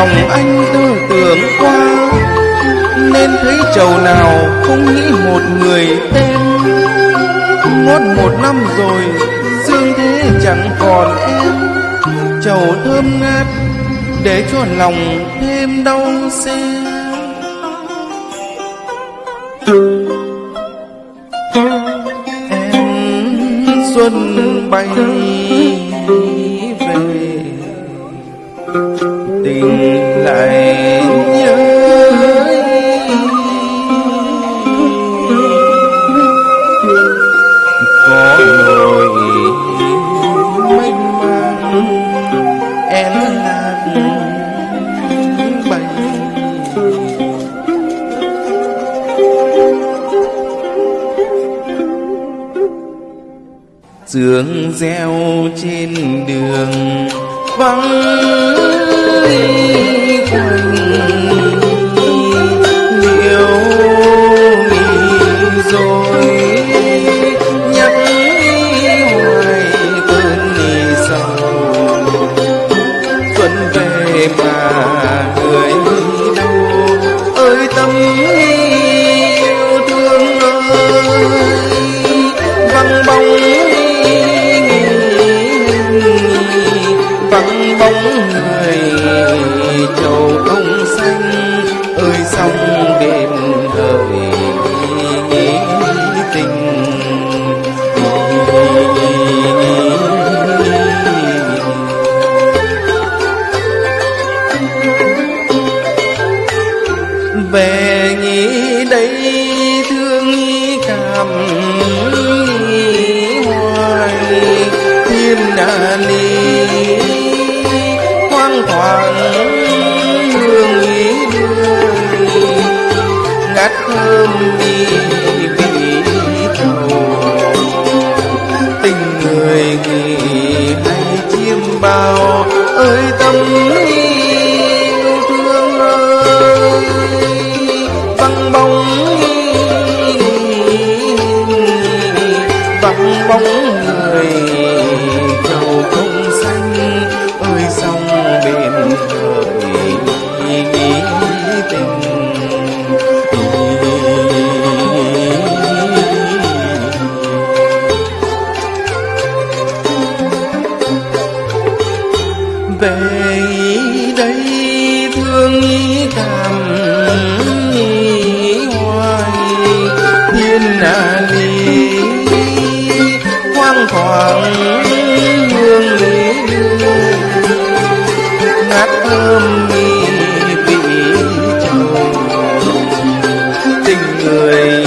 lòng anh tư tưởng qua. Nên thấy chầu nào không nghĩ một người tên. Ngót một năm rồi, Dương thế chẳng còn em. Chầu thơm ngát, Để cho lòng thêm đau xê Em xuân bay. Dương reo trên đường, vắng quanh liễu nghỉ rồi. Nhắc hoài cơn nghỉ sầu, xuân về mà người đâu, ơi tâm vắng bóng người trầu không xanh, ơi sông đêm hỡi nghĩ tình. Về nghĩ đây thương nghĩ cảm, nghĩ hoài, thiên đà ly thoảng hương ý đưa ngát thơm đi vì trầu tình người nghỉ hay chiêm bao, ơi tâm lý thương ơi. Vắng bóng vắng bóng người tình về đây thương ý cảm nghĩ hoài thiên hạ ly hoang thoảng hương lý ngát thơm người.